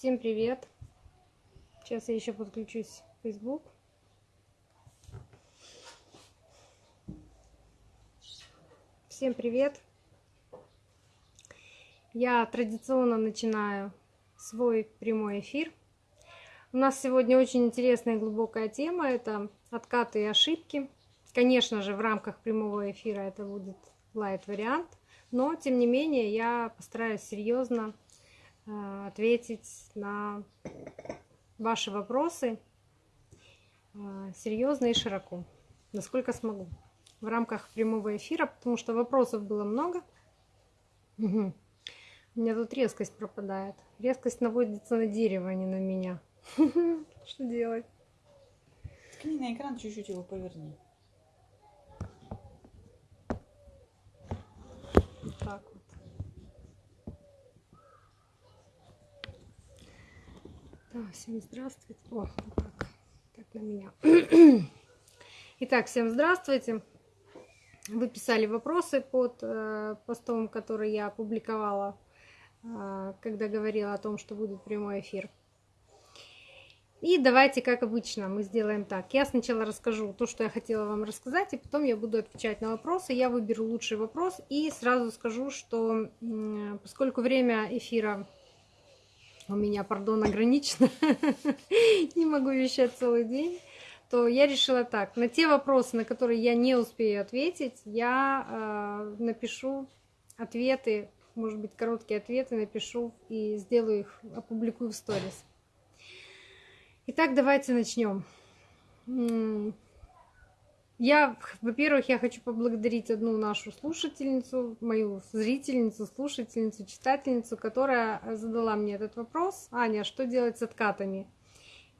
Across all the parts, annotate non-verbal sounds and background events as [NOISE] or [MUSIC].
Всем привет! Сейчас я еще подключусь в Facebook. Всем привет! Я традиционно начинаю свой прямой эфир. У нас сегодня очень интересная и глубокая тема. Это откаты и ошибки. Конечно же, в рамках прямого эфира это будет лайт вариант. Но, тем не менее, я постараюсь серьезно ответить на ваши вопросы э, серьезно и широко, насколько смогу, в рамках прямого эфира, потому что вопросов было много. Угу. У меня тут резкость пропадает. Резкость наводится на дерево, а не на меня. [LAUGHS] Что делать? Ткни на экран, чуть-чуть его поверни. Так. Да, всем здравствуйте. О, так, так на меня. [CLEARS THROAT] Итак, всем здравствуйте. Вы писали вопросы под э, постом, который я опубликовала, э, когда говорила о том, что будет прямой эфир. И давайте, как обычно, мы сделаем так. Я сначала расскажу то, что я хотела вам рассказать, и потом я буду отвечать на вопросы. Я выберу лучший вопрос и сразу скажу, что поскольку время эфира у меня, пардон, ограничено, [LAUGHS] не могу вещать целый день, то я решила так, на те вопросы, на которые я не успею ответить, я э, напишу ответы, может быть, короткие ответы напишу и сделаю их, опубликую в сторис. Итак, давайте начнем. Я, во-первых, я хочу поблагодарить одну нашу слушательницу, мою зрительницу, слушательницу, читательницу, которая задала мне этот вопрос. Аня, что делать с откатами?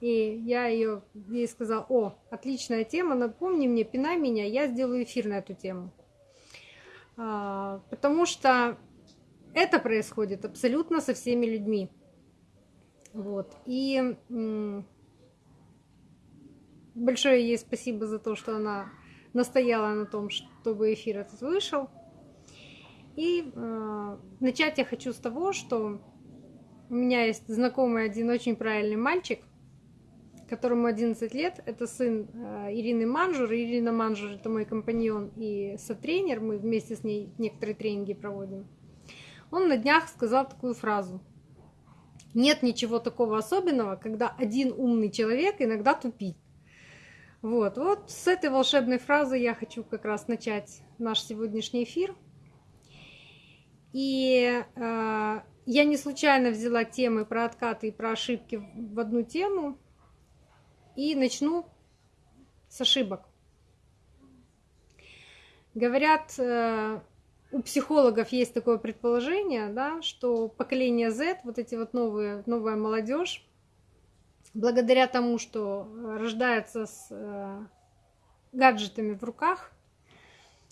И я ее, ей сказала, о, отличная тема, напомни мне, пинай меня, я сделаю эфир на эту тему. А, потому что это происходит абсолютно со всеми людьми. Вот. И большое ей спасибо за то, что она настояла на том, чтобы эфир этот вышел. И э, начать я хочу с того, что у меня есть знакомый один очень правильный мальчик, которому 11 лет. Это сын э, Ирины Манжур. Ирина Манжур это мой компаньон и сотренер. Мы вместе с ней некоторые тренинги проводим. Он на днях сказал такую фразу. Нет ничего такого особенного, когда один умный человек иногда тупит. Вот, вот с этой волшебной фразы я хочу как раз начать наш сегодняшний эфир. И э, я не случайно взяла темы про откаты и про ошибки в одну тему. И начну с ошибок. Говорят, э, у психологов есть такое предположение, да, что поколение Z, вот эти вот новые, новая молодежь, благодаря тому, что э, рождается с э, гаджетами в руках,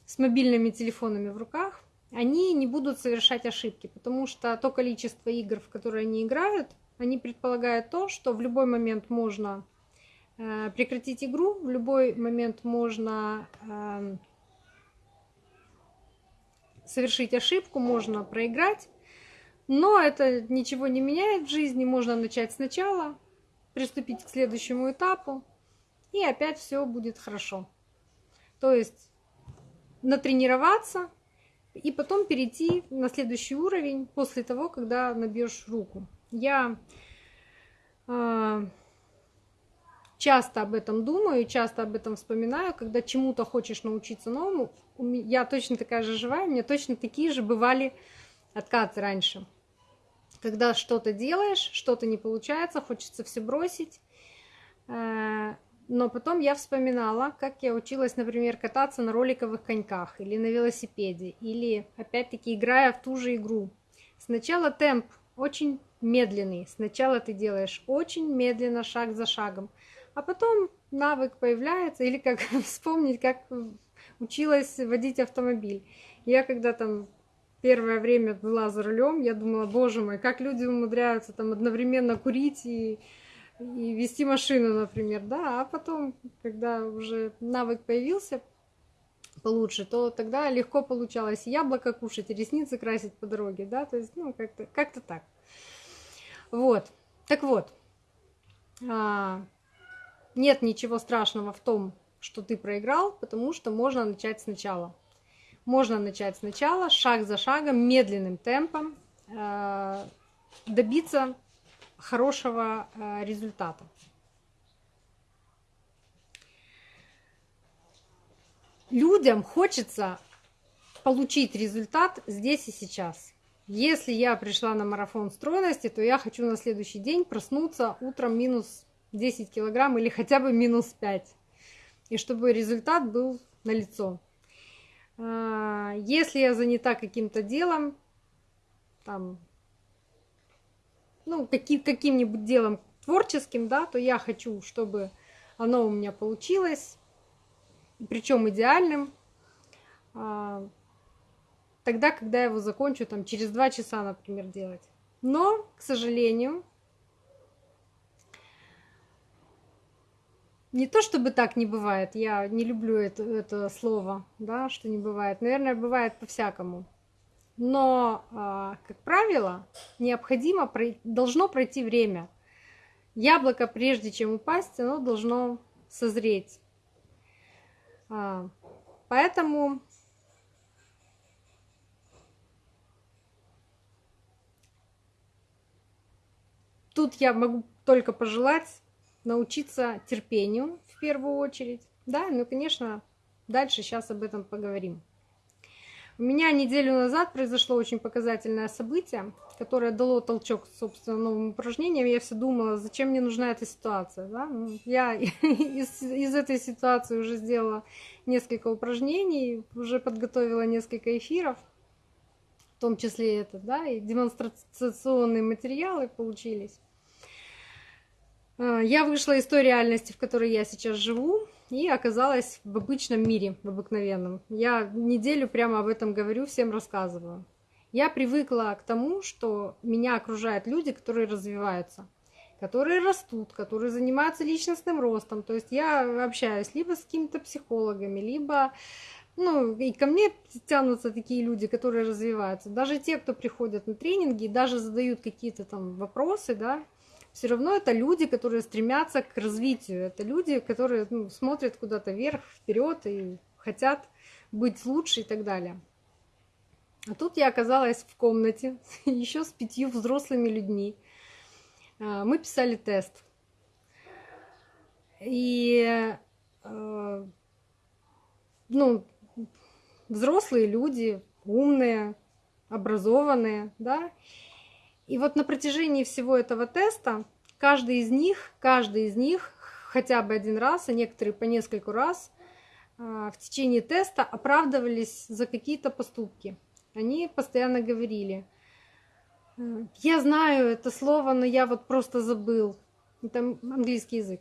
с мобильными телефонами в руках, они не будут совершать ошибки, потому что то количество игр, в которые они играют, они предполагают то, что в любой момент можно э, прекратить игру, в любой момент можно эм, совершить ошибку, можно проиграть, но это ничего не меняет в жизни, можно начать сначала, приступить к следующему этапу, и опять все будет хорошо. То есть натренироваться и потом перейти на следующий уровень после того, когда набьешь руку. Я э, часто об этом думаю, часто об этом вспоминаю, когда чему-то хочешь научиться новому. Я точно такая же живая, у меня точно такие же бывали откаты раньше когда что-то делаешь, что-то не получается, хочется все бросить. Э, но потом я вспоминала, как я училась, например, кататься на роликовых коньках или на велосипеде, или опять-таки играя в ту же игру. Сначала темп очень медленный, сначала ты делаешь очень медленно, шаг за шагом, а потом навык появляется, или как [LAUGHS] вспомнить, как училась водить автомобиль. Я когда там первое время была за рулем, я думала, боже мой, как люди умудряются там одновременно курить и, и вести машину, например, да, а потом, когда уже навык появился получше, то тогда легко получалось яблоко кушать, и ресницы красить по дороге, да, то есть, ну, как-то как так. Вот. Так вот, а, нет ничего страшного в том, что ты проиграл, потому что можно начать сначала. Можно начать сначала, шаг за шагом, медленным темпом, а, добиться хорошего а, результата. Людям хочется получить результат здесь и сейчас. Если я пришла на марафон стройности, то я хочу на следующий день проснуться утром минус 10 килограмм или хотя бы минус 5. И чтобы результат был налицо. А, если я занята каким-то делом, там, ну, каким-нибудь делом творческим, да, то я хочу, чтобы оно у меня получилось, причем идеальным. А, тогда, когда я его закончу, там, через два часа, например, делать. Но, к сожалению, не то чтобы так не бывает, я не люблю это, это слово, да, что не бывает. Наверное, бывает по-всякому. Но, а, как правило, необходимо, должно пройти время. Яблоко, прежде чем упасть, оно должно созреть. А, поэтому Тут я могу только пожелать научиться терпению в первую очередь. Да, ну, конечно, дальше сейчас об этом поговорим. У меня неделю назад произошло очень показательное событие, которое дало толчок, собственно, новым упражнениям. Я все думала, зачем мне нужна эта ситуация. Да? Ну, я [LAUGHS] из, из этой ситуации уже сделала несколько упражнений, уже подготовила несколько эфиров, в том числе это, да, и демонстрационные материалы получились. А, я вышла из той реальности, в которой я сейчас живу, и оказалась в обычном мире, в обыкновенном. Я неделю прямо об этом говорю, всем рассказываю. Я привыкла к тому, что меня окружают люди, которые развиваются, которые растут, которые занимаются личностным ростом. То есть я общаюсь либо с какими-то психологами, либо ну, и ко мне тянутся такие люди, которые развиваются. Даже те, кто приходят на тренинги, даже задают какие-то там вопросы, да, все равно это люди, которые стремятся к развитию. Это люди, которые ну, смотрят куда-то вверх, вперед и хотят быть лучше и так далее. А тут я оказалась в комнате [LAUGHS] еще с пятью взрослыми людьми. А, мы писали тест. И э, ну, взрослые люди, умные, образованные, да, и вот на протяжении всего этого теста каждый из них, каждый из них хотя бы один раз, а некоторые по нескольку раз а, в течение теста оправдывались за какие-то поступки. Они постоянно говорили, я знаю это слово, но я вот просто забыл. Это английский язык.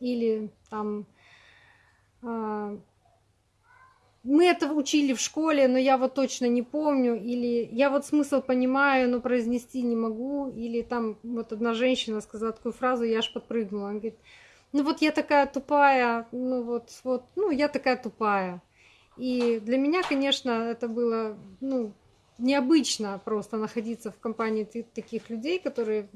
Или там а, мы это учили в школе, но я вот точно не помню, или я вот смысл понимаю, но произнести не могу, или там вот одна женщина сказала такую фразу, я аж подпрыгнула, она говорит, ну вот я такая тупая, ну вот, вот, ну я такая тупая. И для меня, конечно, это было, ну, необычно просто находиться в компании таких людей, которые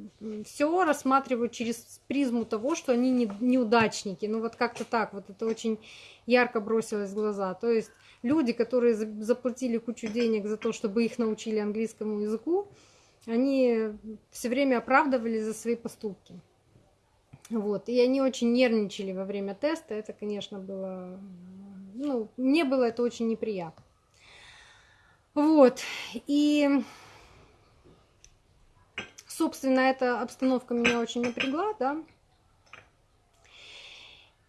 все рассматривают через призму того, что они не, неудачники. Ну вот как-то так, вот это очень ярко бросилось в глаза. То есть люди, которые заплатили кучу денег за то, чтобы их научили английскому языку, они все время оправдывали за свои поступки. Вот. И они очень нервничали во время теста. Это, конечно, было... Ну, мне было это очень неприятно. Вот. И, собственно, эта обстановка меня очень напрягла, да.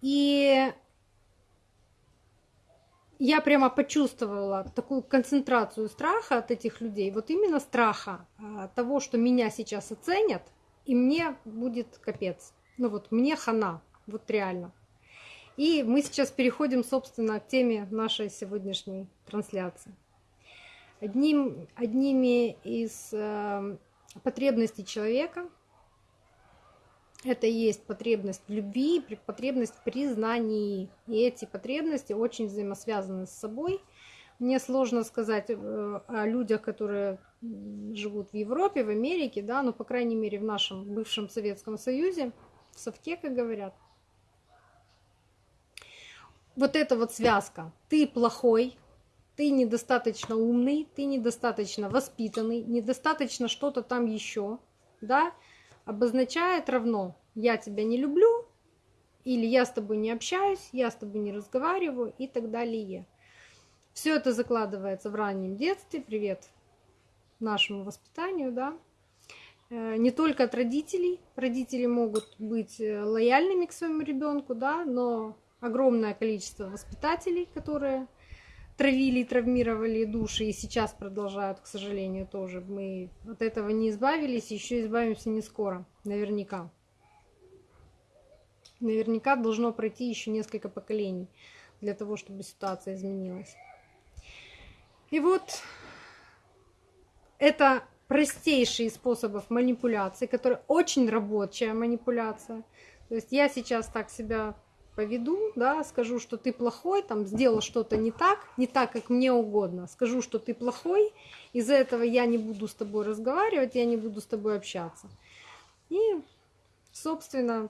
И я прямо почувствовала такую концентрацию страха от этих людей, вот именно страха а, того, что меня сейчас оценят, и мне будет капец. Ну вот, мне хана, вот реально. И мы сейчас переходим, собственно, к теме нашей сегодняшней трансляции. Одним, одними из э, потребностей человека это и есть потребность в любви, потребность в признании. И эти потребности очень взаимосвязаны с собой. Мне сложно сказать э, о людях, которые живут в Европе, в Америке, да, но, по крайней мере, в нашем бывшем Советском Союзе, в совке, как говорят. Вот эта вот связка. Ты плохой, ты недостаточно умный, ты недостаточно воспитанный, недостаточно что-то там еще, да, обозначает равно я тебя не люблю, или я с тобой не общаюсь, я с тобой не разговариваю и так далее. Все это закладывается в раннем детстве. Привет нашему воспитанию, да. Э, не только от родителей. Родители могут быть э, лояльными к своему ребенку, да, но огромное количество воспитателей, которые травили и травмировали души, и сейчас продолжают, к сожалению, тоже. Мы от этого не избавились, еще избавимся не скоро, наверняка. Наверняка должно пройти еще несколько поколений для того, чтобы ситуация изменилась. И вот это простейший из способов манипуляции, который очень рабочая манипуляция. То есть я сейчас так себя поведу, да, скажу, что ты плохой, там, сделал что-то не так, не так, как мне угодно, скажу, что ты плохой, из-за этого я не буду с тобой разговаривать, я не буду с тобой общаться. И, собственно,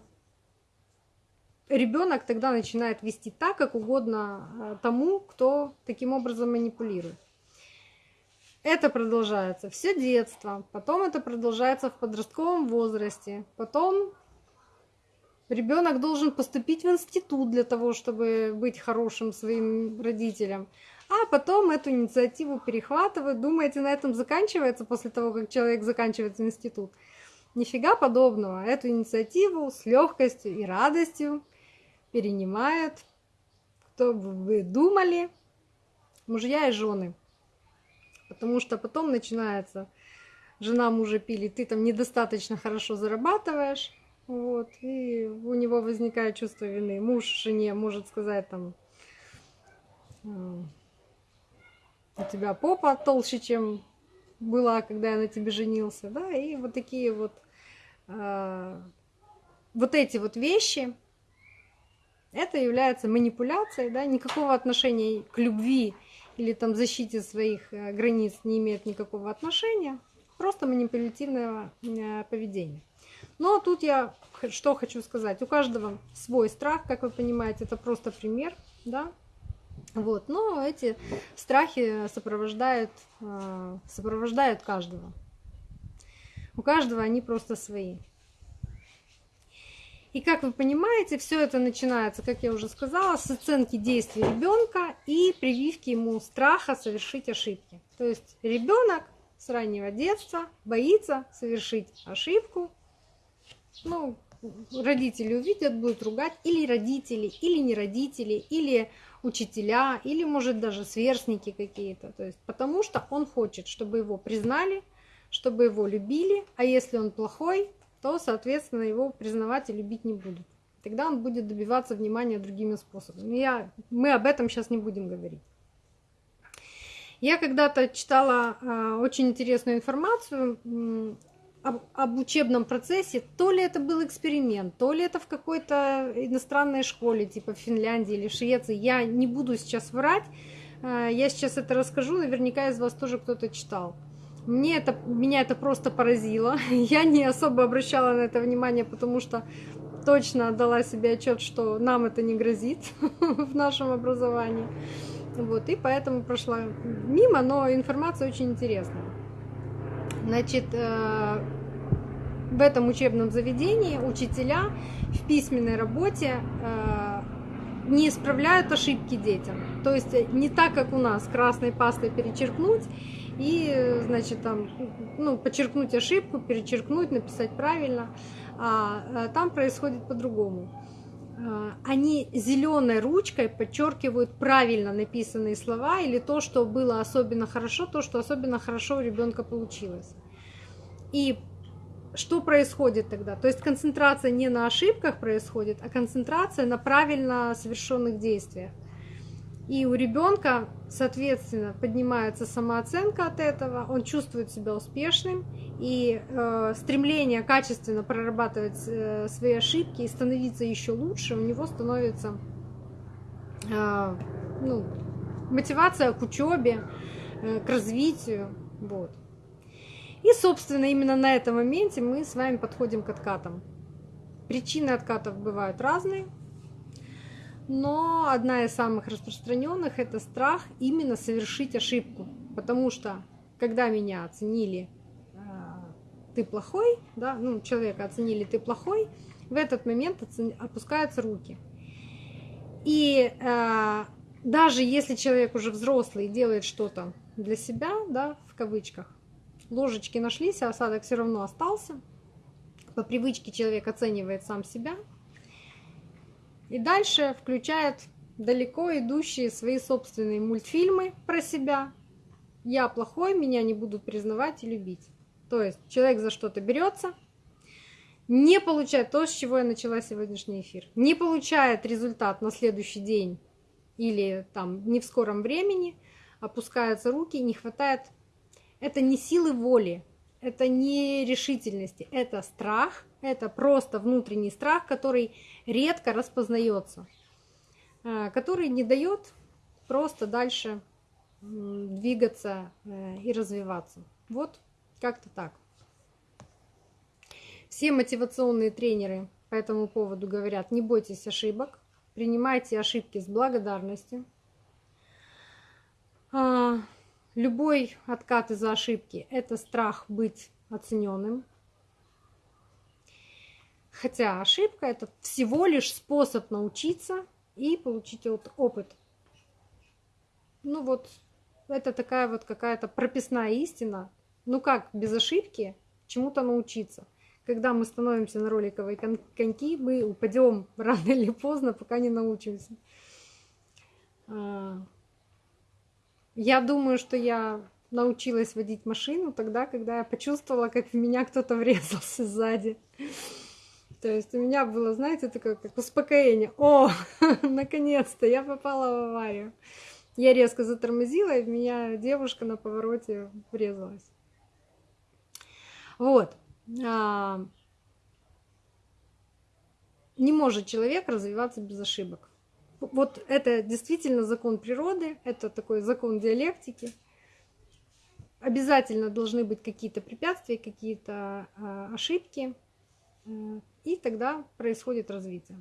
ребенок тогда начинает вести так, как угодно э, тому, кто таким образом манипулирует. Это продолжается все детство, потом это продолжается в подростковом возрасте, потом Ребенок должен поступить в институт для того, чтобы быть хорошим своим родителям. А потом эту инициативу перехватывают. Думаете, на этом заканчивается после того, как человек заканчивает институт? Нифига подобного. Эту инициативу с легкостью и радостью перенимают, кто бы вы думали, мужья и жены. Потому что потом начинается, жена мужа пилит, ты там недостаточно хорошо зарабатываешь, вот, и у него возникает чувство вины. Муж жене может сказать там, у тебя попа толще, чем была, когда я на тебе женился, да, и вот такие вот, э, вот эти вот вещи, это является манипуляцией, да, никакого отношения к любви или там защите своих э, границ не имеет никакого отношения, просто манипулятивное э, поведение. Но тут я что хочу сказать. У каждого свой страх, как вы понимаете, это просто пример, да. Вот, но эти страхи сопровождают, э, сопровождают каждого. У каждого они просто свои. И как вы понимаете, все это начинается, как я уже сказала, с оценки действий ребенка и прививки ему страха совершить ошибки. То есть ребенок с раннего детства боится совершить ошибку, ну, родители увидят, будут ругать, или родители, или не родители, или учителя, или, может, даже сверстники какие-то. То есть, потому что он хочет, чтобы его признали, чтобы его любили, а если он плохой, то, соответственно, его признавать и любить не будут. Тогда он будет добиваться внимания другими способами. Я, мы об этом сейчас не будем говорить. Я когда-то читала э, очень интересную информацию об, об учебном процессе, то ли это был эксперимент, то ли это в какой-то иностранной школе, типа в Финляндии или Швеции. Я не буду сейчас врать, э, я сейчас это расскажу, наверняка из вас тоже кто-то читал. Мне это, меня это просто поразило. [LAUGHS] Я не особо обращала на это внимание, потому что точно дала себе отчет, что нам это не грозит [LAUGHS] в нашем образовании. Вот, и поэтому прошла мимо, но информация очень интересная. Значит, э, в этом учебном заведении учителя в письменной работе э, не исправляют ошибки детям. То есть не так, как у нас, красной пастой перечеркнуть и, значит, там, ну, подчеркнуть ошибку, перечеркнуть, написать правильно. А там происходит по-другому. Они зеленой ручкой подчеркивают правильно написанные слова или то, что было особенно хорошо, то, что особенно хорошо у ребенка получилось. И что происходит тогда? То есть концентрация не на ошибках происходит, а концентрация на правильно совершенных действиях. И у ребенка, соответственно, поднимается самооценка от этого, он чувствует себя успешным, и э, стремление качественно прорабатывать э, свои ошибки и становиться еще лучше, у него становится э, ну, мотивация к учебе, э, к развитию. Вот. И, собственно, именно на этом моменте мы с вами подходим к откатам. Причины откатов бывают разные, но одна из самых распространенных это страх именно совершить ошибку. Потому что когда меня оценили ты плохой, да, ну, человека оценили ты плохой, в этот момент опускаются руки. И э, даже если человек уже взрослый делает что-то для себя, да, в кавычках, ложечки нашлись, а осадок все равно остался. По привычке человек оценивает сам себя. И дальше включает далеко идущие свои собственные мультфильмы про себя. Я плохой, меня не будут признавать и любить. То есть человек за что-то берется, не получает то, с чего я начала сегодняшний эфир, не получает результат на следующий день или там не в скором времени, опускаются руки, не хватает. Это не силы воли, это не решительности, это страх, это просто внутренний страх, который редко распознается, а, который не дает просто дальше двигаться э, и развиваться. Вот как-то так. Все мотивационные тренеры по этому поводу говорят, не бойтесь ошибок, принимайте ошибки с благодарностью. А, любой откат из-за ошибки – это страх быть оцененным. Хотя ошибка – это всего лишь способ научиться и получить опыт. Ну вот, это такая вот какая-то прописная истина, ну как без ошибки чему-то научиться? Когда мы становимся на роликовые коньки, мы упадем рано или поздно, пока не научимся. Я думаю, что я научилась водить машину тогда, когда я почувствовала, как в меня кто-то [LAUGHS] врезался сзади. То есть у меня было, знаете, такое как успокоение. О, [LAUGHS] наконец-то я попала в аварию. Я резко затормозила, и в меня девушка на повороте врезалась. Вот. А, не может человек развиваться без ошибок. Вот это действительно закон природы, это такой закон диалектики. Обязательно должны быть какие-то препятствия, какие-то а, ошибки, э, и тогда происходит развитие.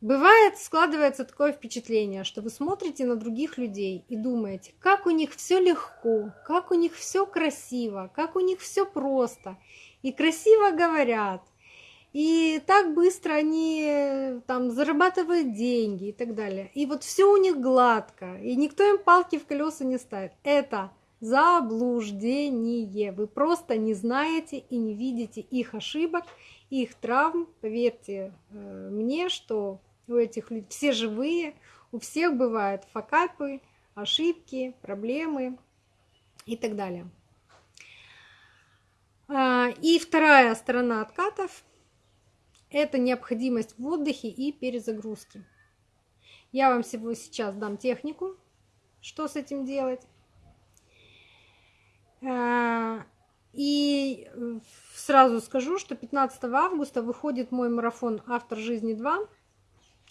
Бывает, складывается такое впечатление, что вы смотрите на других людей и думаете, как у них все легко, как у них все красиво, как у них все просто. И красиво говорят, и так быстро они там зарабатывают деньги и так далее. И вот все у них гладко, и никто им палки в колеса не ставит. Это заблуждение. Вы просто не знаете и не видите их ошибок, их травм. Поверьте э, мне, что у этих людей, все живые, у всех бывают факапы, ошибки, проблемы и так далее. А, и вторая сторона откатов – это необходимость в отдыхе и перезагрузке. Я вам всего сейчас дам технику, что с этим делать. А, и сразу скажу, что 15 августа выходит мой марафон «Автор жизни 2»,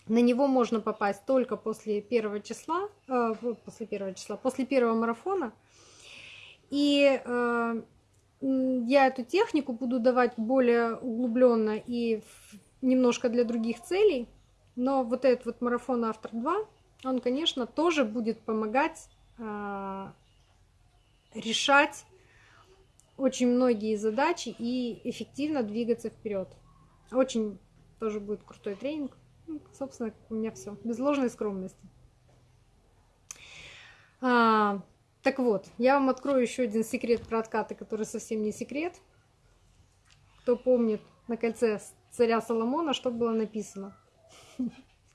на него можно попасть только после первого числа, э, после первого числа, после первого марафона. И э, я эту технику буду давать более углубленно и немножко для других целей. Но вот этот вот марафон Автор 2, он, конечно, тоже будет помогать э, решать очень многие задачи и эффективно двигаться вперед. Очень тоже будет крутой тренинг. Ну, собственно, у меня все. Без ложной скромности. А, так вот, я вам открою еще один секрет про откаты, который совсем не секрет. Кто помнит на кольце царя Соломона, что было написано.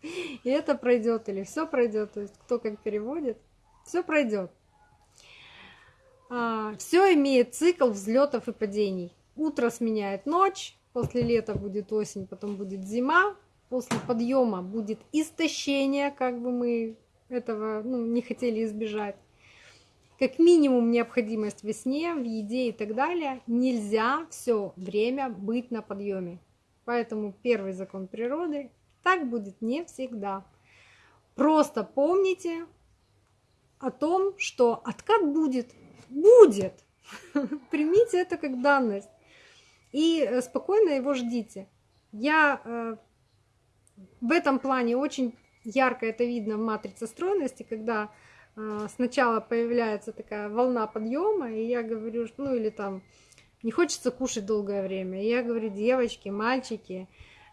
И это пройдет или все пройдет, то есть кто как переводит, все пройдет. А, все имеет цикл взлетов и падений. Утро сменяет ночь, после лета будет осень, потом будет зима, после подъема будет истощение, как бы мы этого ну, не хотели избежать. Как минимум необходимость в сне, в еде и так далее. Нельзя все время быть на подъеме. Поэтому первый закон природы так будет не всегда. Просто помните о том, что откат будет. Будет. [LAUGHS] Примите это как данность и э, спокойно его ждите. Я э, в этом плане очень ярко это видно в матрице стройности, когда сначала появляется такая волна подъема, и я говорю, ну или там не хочется кушать долгое время. И я говорю, девочки, мальчики,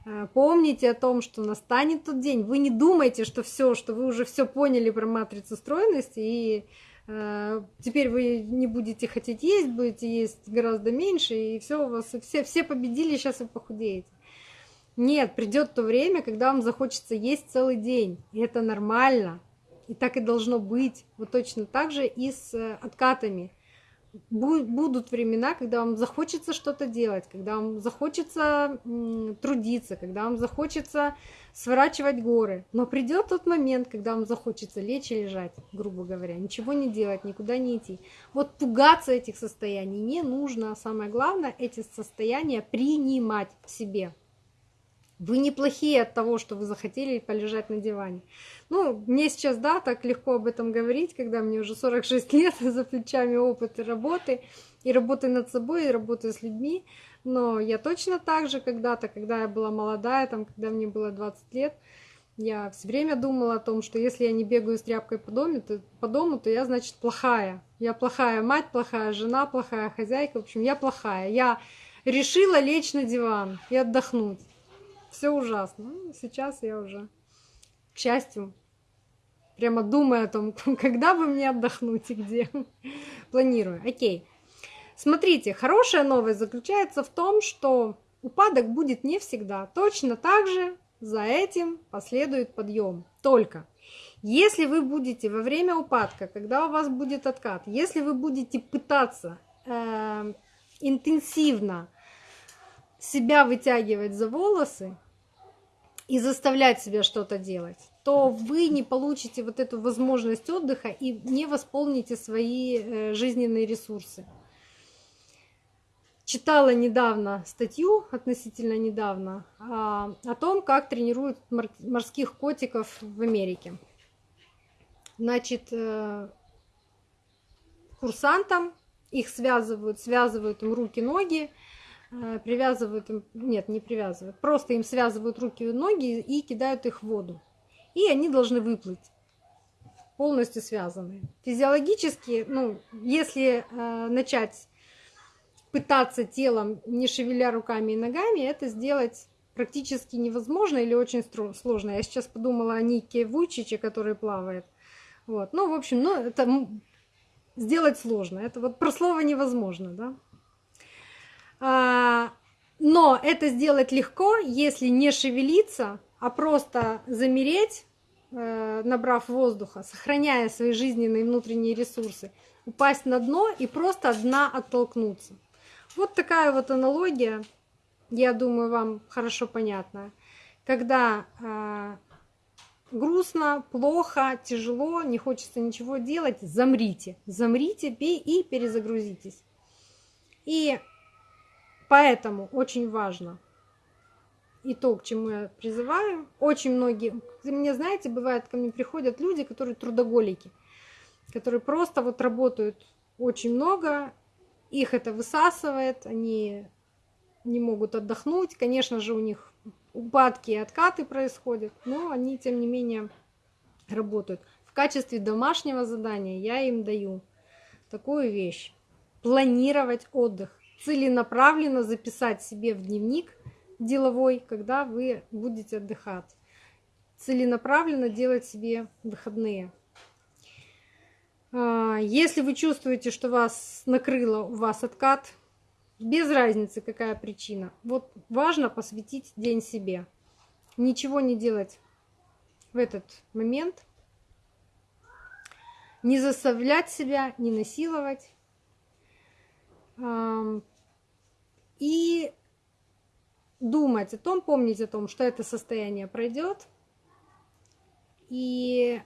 э, помните о том, что настанет тот день. Вы не думайте, что все, что вы уже все поняли про матрицу стройности, и э, теперь вы не будете хотеть есть, будете есть гораздо меньше, и все у вас, все, все победили, сейчас вы похудеете. Нет, придет то время, когда вам захочется есть целый день. И это нормально. И так и должно быть. Вот точно так же и с э, откатами будут времена, когда вам захочется что-то делать, когда вам захочется трудиться, когда вам захочется сворачивать горы. Но придет тот момент, когда вам захочется лечь и лежать, грубо говоря, ничего не делать, никуда не идти. Вот пугаться этих состояний не нужно. Самое главное, эти состояния принимать в себе. Вы неплохие от того, что вы захотели полежать на диване. Ну, мне сейчас, да, так легко об этом говорить, когда мне уже 46 [LAUGHS] лет, за плечами опыт работы, и работы над собой, и работы с людьми. Но я точно так же когда-то, когда я была молодая, там, когда мне было 20 лет, я все время думала о том, что если я не бегаю с тряпкой по дому, то, по дому, то я, значит, плохая. Я плохая мать, плохая жена, плохая хозяйка. В общем, я плохая. Я решила лечь на диван и отдохнуть все ужасно. Ну, сейчас я уже, к счастью, прямо думаю о том, [LAUGHS] когда бы мне отдохнуть и где. Планирую. Окей. Смотрите, хорошая новость заключается в том, что упадок будет не всегда. Точно так же за этим последует подъем. Только если вы будете во время упадка, когда у вас будет откат, если вы будете пытаться э, интенсивно себя вытягивать за волосы и заставлять себя что-то делать, то вы не получите вот эту возможность отдыха и не восполните свои э, жизненные ресурсы. Читала недавно статью, относительно недавно, а, о том, как тренируют морских котиков в Америке. Значит, э, курсантам их связывают, связывают им руки-ноги, привязывают им, нет, не привязывают, просто им связывают руки и ноги и кидают их в воду. И они должны выплыть полностью связанные. Физиологически, ну, если э, начать пытаться телом, не шевеля руками и ногами, это сделать практически невозможно или очень сложно. Я сейчас подумала о Нике Вучиче, который плавает. Вот. Ну, в общем, ну, это сделать сложно. Это вот про слово невозможно, да. А, но это сделать легко, если не шевелиться, а просто замереть, э, набрав воздуха, сохраняя свои жизненные внутренние ресурсы, упасть на дно и просто от дна оттолкнуться. Вот такая вот аналогия, я думаю, вам хорошо понятна. Когда э, грустно, плохо, тяжело, не хочется ничего делать, замрите, замрите и перезагрузитесь. И Поэтому очень важно и то, к чему я призываю. Очень многие, мне знаете, бывает, ко мне приходят люди, которые трудоголики, которые просто вот работают очень много, их это высасывает, они не могут отдохнуть. Конечно же, у них упадки и откаты происходят, но они, тем не менее, работают. В качестве домашнего задания я им даю такую вещь. Планировать отдых целенаправленно записать себе в дневник деловой, когда вы будете отдыхать. Целенаправленно делать себе выходные. А, если вы чувствуете, что вас накрыло, у вас откат, без разницы, какая причина. Вот важно посвятить день себе. Ничего не делать в этот момент. Не заставлять себя, не насиловать и думать о том, помнить о том, что это состояние пройдет, и,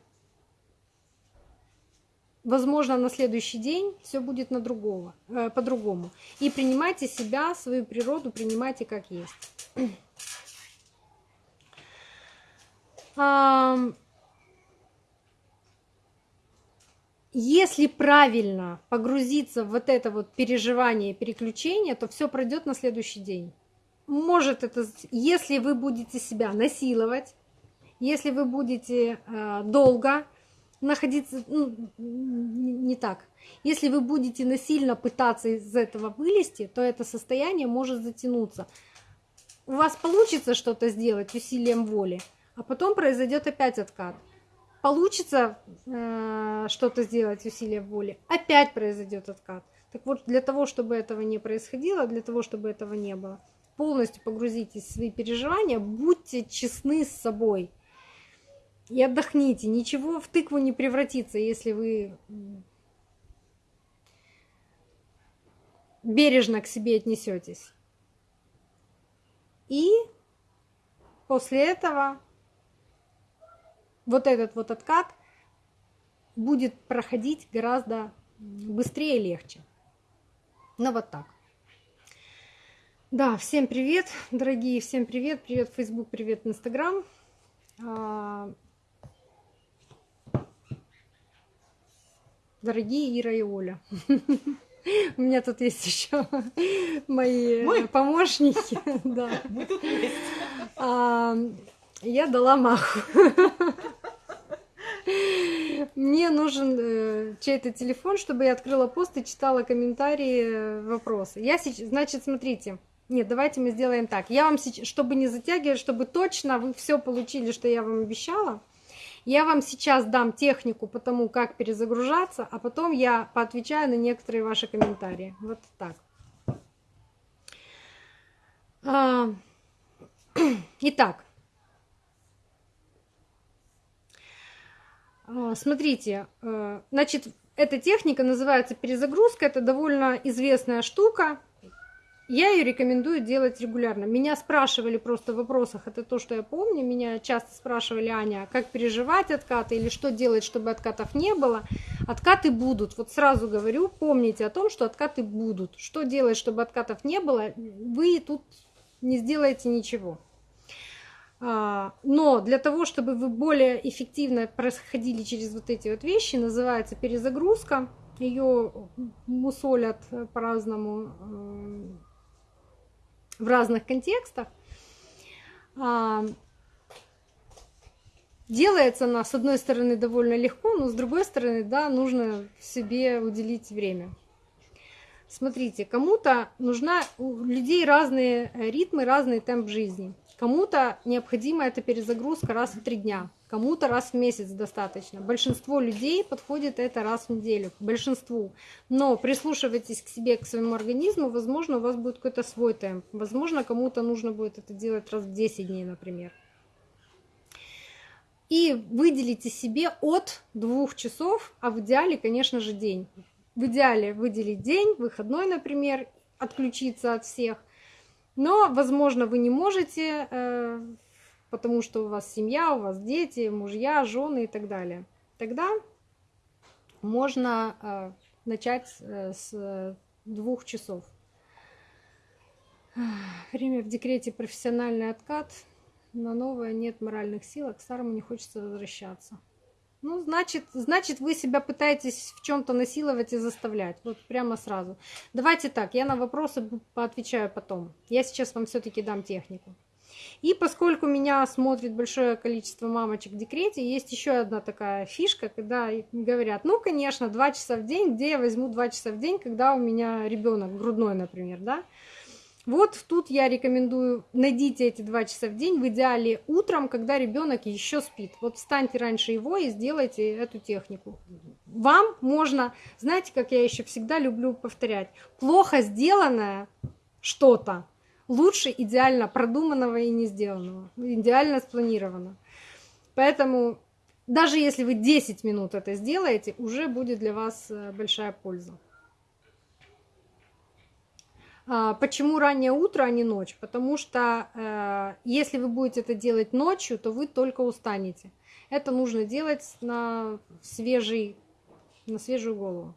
возможно, на следующий день все будет на другого, э, по-другому. И принимайте себя, свою природу, принимайте как есть. [CLEARS THROAT] если правильно погрузиться в вот это вот переживание, переключение, то все пройдет на следующий день. Может это, если вы будете себя насиловать, если вы будете э, долго находиться, ну, не так, если вы будете насильно пытаться из этого вылезти, то это состояние может затянуться. У вас получится что-то сделать усилием воли, а потом произойдет опять откат получится э, что-то сделать усилием воли, опять произойдет откат. Так вот, для того, чтобы этого не происходило, для того, чтобы этого не было, полностью погрузитесь в свои переживания, будьте честны с собой и отдохните. Ничего в тыкву не превратится, если вы бережно к себе отнесетесь. И после этого вот этот вот откат будет проходить гораздо быстрее и легче. Ну вот так. Да, всем привет, дорогие, всем привет, привет Facebook, привет Instagram. А, дорогие Ира и Оля. [LAUGHS] У меня тут есть еще мои помощники. [LAUGHS] Да. Мы тут есть. А, я дала маху. [LAUGHS] Мне нужен э, чей-то телефон, чтобы я открыла пост и читала комментарии, э, вопросы. Я сейчас, значит, смотрите. Нет, давайте мы сделаем так. Я вам сейчас, чтобы не затягивать, чтобы точно вы все получили, что я вам обещала. Я вам сейчас дам технику по тому, как перезагружаться, а потом я поотвечаю на некоторые ваши комментарии. Вот так. А, [CLEARS THROAT] итак, смотрите, э, значит, эта техника называется перезагрузка, это довольно известная штука. Я ее рекомендую делать регулярно. Меня спрашивали просто в вопросах, это то, что я помню, меня часто спрашивали, Аня, как переживать откаты или что делать, чтобы откатов не было. Откаты будут, вот сразу говорю, помните о том, что откаты будут. Что делать, чтобы откатов не было, вы тут не сделаете ничего. А, но для того, чтобы вы более эффективно проходили через вот эти вот вещи, называется перезагрузка. Ее мусолят по-разному э, в разных контекстах. А, делается она, с одной стороны, довольно легко, но с другой стороны, да, нужно себе уделить время. Смотрите, кому-то нужна, у людей разные ритмы, разный темп жизни – Кому-то необходима эта перезагрузка раз в три дня, кому-то раз в месяц достаточно. Большинство людей подходит это раз в неделю, большинству. Но прислушивайтесь к себе, к своему организму, возможно, у вас будет какой-то свой темп. Возможно, кому-то нужно будет это делать раз в 10 дней, например. И выделите себе от двух часов, а в идеале, конечно же, день. В идеале выделить день, выходной, например, отключиться от всех – но, возможно, вы не можете, э, потому что у вас семья, у вас дети, мужья, жены и так далее. Тогда можно э, начать э, с двух часов. Время в декрете профессиональный откат. На новое нет моральных сил, а к старому не хочется возвращаться. Ну, значит, значит, вы себя пытаетесь в чем-то насиловать и заставлять. Вот прямо сразу. Давайте так, я на вопросы поотвечаю потом. Я сейчас вам все-таки дам технику. И поскольку меня смотрит большое количество мамочек в декрете, есть еще одна такая фишка, когда говорят, ну, конечно, два часа в день, где я возьму два часа в день, когда у меня ребенок грудной, например, да? Вот тут я рекомендую, найдите эти два часа в день, в идеале утром, когда ребенок еще спит. Вот встаньте раньше его и сделайте эту технику. Вам можно, знаете, как я еще всегда люблю повторять, плохо сделанное что-то лучше идеально продуманного и не сделанного, идеально спланированного. Поэтому даже если вы 10 минут это сделаете, уже будет для вас э, большая польза. А, почему раннее утро, а не ночь? Потому что э, если вы будете это делать ночью, то вы только устанете. Это нужно делать на, свежий, на свежую голову.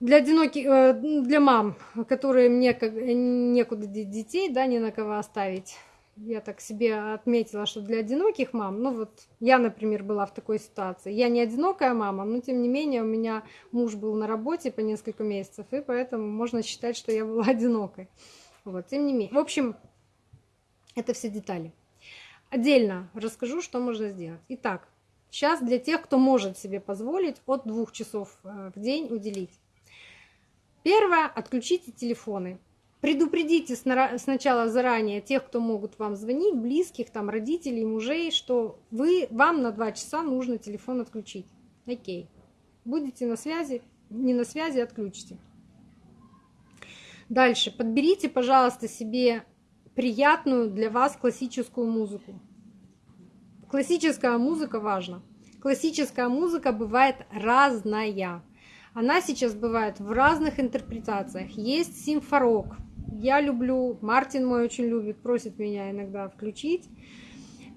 Для одиноких, э, для мам, которые мне некуда детей, да, не на кого оставить. Я так себе отметила, что для одиноких мам, ну вот я, например, была в такой ситуации. Я не одинокая мама, но тем не менее у меня муж был на работе по несколько месяцев, и поэтому можно считать, что я была [LAUGHS] одинокой. Вот, тем не менее. В общем, это все детали. Отдельно расскажу, что можно сделать. Итак, сейчас для тех, кто может себе позволить от двух часов э, в день уделить. Первое, отключите телефоны. Предупредите сначала заранее тех, кто могут вам звонить, близких, там, родителей, мужей, что вы, вам на два часа нужно телефон отключить. Окей. Будете на связи, не на связи, отключите. Дальше. Подберите, пожалуйста, себе приятную для вас классическую музыку. Классическая музыка важна. Классическая музыка бывает разная. Она сейчас бывает в разных интерпретациях. Есть симфорок. Я люблю, Мартин мой очень любит, просит меня иногда включить.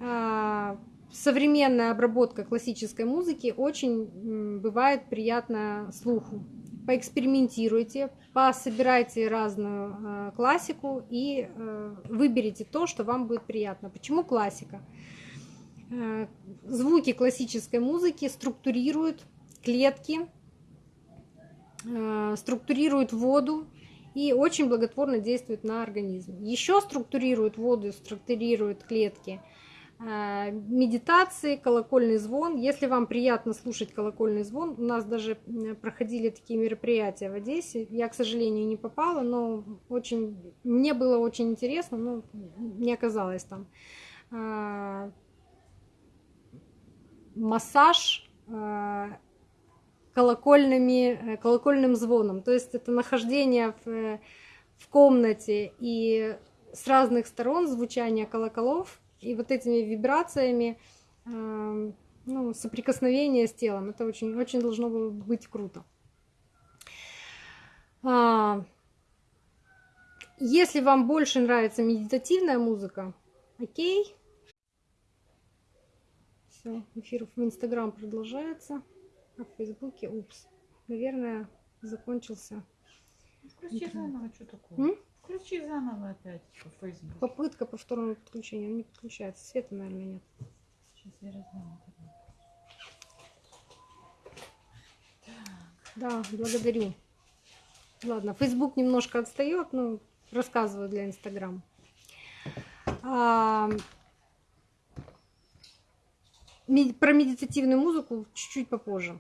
А, современная обработка классической музыки очень бывает приятна слуху. Поэкспериментируйте, пособирайте разную э, классику и э, выберите то, что вам будет приятно. Почему классика? Звуки классической музыки структурируют клетки, структурируют воду и очень благотворно действуют на организм. Еще структурируют воду, структурируют клетки – Э, медитации, колокольный звон. Если вам приятно слушать колокольный звон, у нас даже проходили такие мероприятия в Одессе. Я, к сожалению, не попала, но очень, мне было очень интересно, но не оказалось там. Э, массаж э, колокольными, колокольным звоном. То есть это нахождение в, в комнате и с разных сторон звучание колоколов – и вот этими вибрациями, эм, ну, соприкосновение с телом, это очень, очень должно было быть круто. А, если вам больше нравится медитативная музыка, окей. Все, эфир в Инстаграм продолжается, а в Фейсбуке, упс, наверное, закончился. Включи заново, что такое? М? Включи заново опять по Facebook. Попытка повторного подключения. Он не подключается. Света, наверное, нет. Сейчас я размяну. Да, благодарю. Ладно, Facebook немножко отстает, но рассказываю для Инстаграм. А, про медитативную музыку чуть-чуть попозже.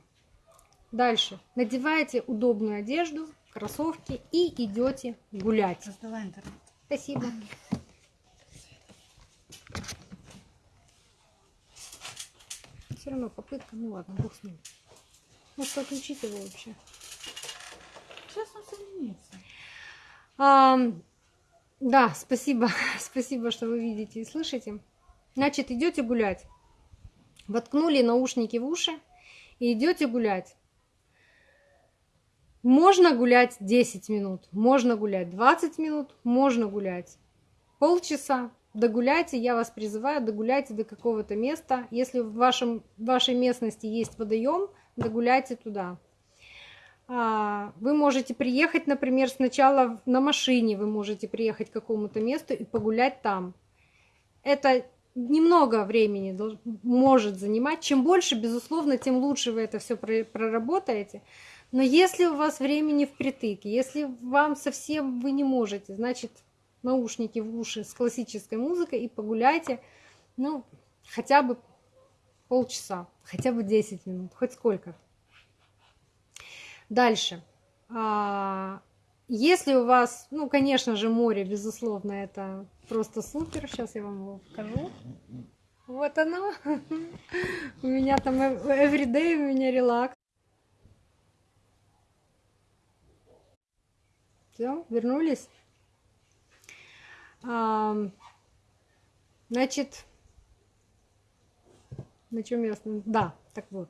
Дальше. Надевайте удобную одежду, кроссовки и идете гулять. Создала интернет. Спасибо. Все равно попытка, ну ладно, бог с ним. Может, отключить его вообще. Сейчас он соединится. А, да, спасибо. [LAUGHS] спасибо, что вы видите и слышите. Значит, идете гулять. Воткнули наушники в уши и идете гулять. Можно гулять 10 минут, можно гулять 20 минут, можно гулять полчаса. Догуляйте, я вас призываю, догуляйте до какого-то места. Если в, вашем, в вашей местности есть водоем, догуляйте туда. А, вы можете приехать, например, сначала на машине, вы можете приехать к какому-то месту и погулять там. Это немного времени может занимать. Чем больше, безусловно, тем лучше вы это все проработаете. Но если у вас времени впритык, если вам совсем вы не можете, значит, наушники в уши с классической музыкой и погуляйте, ну, хотя бы полчаса, хотя бы 10 минут, хоть сколько. Дальше. А, если у вас, ну, конечно же, море, безусловно, это просто супер. Сейчас я вам его покажу. Вот оно. [LAUGHS] У меня там everyday, у меня релакс. Все, вернулись. А, значит, на чем я Да, так вот.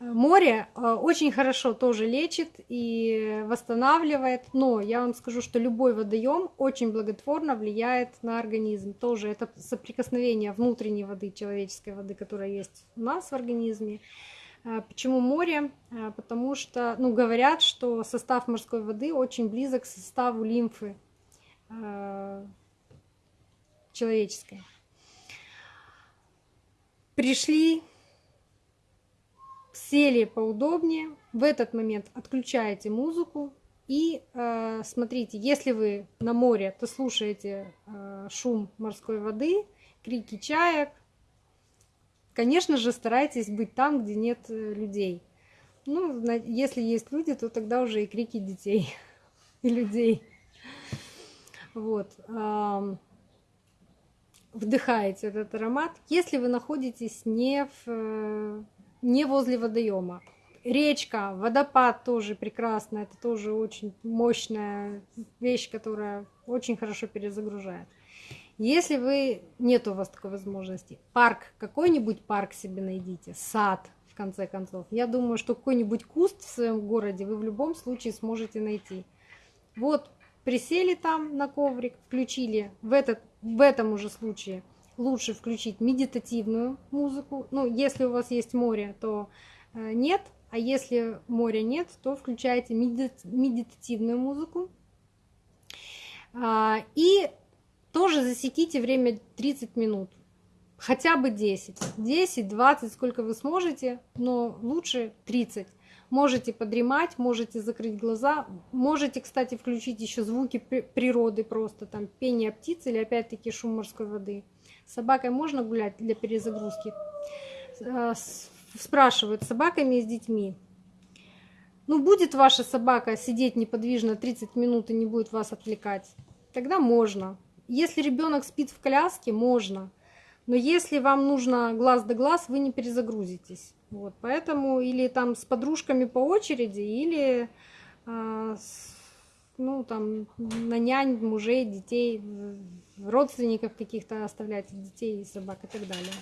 Море а, очень хорошо тоже лечит и восстанавливает, но я вам скажу, что любой водоем очень благотворно влияет на организм. Тоже это соприкосновение внутренней воды, человеческой воды, которая есть у нас в организме, почему море? А, потому что, ну, говорят, что состав морской воды очень близок к составу лимфы а, человеческое. Пришли, сели поудобнее. В этот момент отключаете музыку и э, смотрите, если вы на море, то слушаете э, шум морской воды, крики чаек. Конечно же, старайтесь быть там, где нет э, людей. Ну, если есть люди, то тогда уже и крики детей [LAUGHS] и людей. Вот. Вдыхаете этот аромат. Если вы находитесь не, в, э, не возле водоема, речка, водопад тоже прекрасно, это тоже очень мощная вещь, которая очень хорошо перезагружает. Если вы нет у вас такой возможности, парк, какой-нибудь парк себе найдите, сад, в конце концов. Я думаю, что какой-нибудь куст в своем городе вы в любом случае сможете найти. Вот присели там на коврик, включили в, этот, в этом уже случае лучше включить медитативную музыку. Ну, если у вас есть море, то э, нет, а если моря нет, то включайте медитативную музыку. А, и тоже засеките время 30 минут. Хотя бы 10. 10, 20, сколько вы сможете, но лучше 30. Можете подремать, можете закрыть глаза, можете, кстати, включить еще звуки природы просто, там пение птиц или опять-таки шум морской воды. С собакой можно гулять для перезагрузки? А, спрашивают, с собаками и с детьми. Ну, будет ваша собака сидеть неподвижно 30 минут и не будет вас отвлекать, тогда можно. Если ребенок спит в коляске, можно. Но если вам нужно глаз да глаз, вы не перезагрузитесь. Вот, поэтому или там с подружками по очереди, или а, с, ну, там, на нянь, мужей, детей, родственников каких-то оставлять, детей, собак и так далее.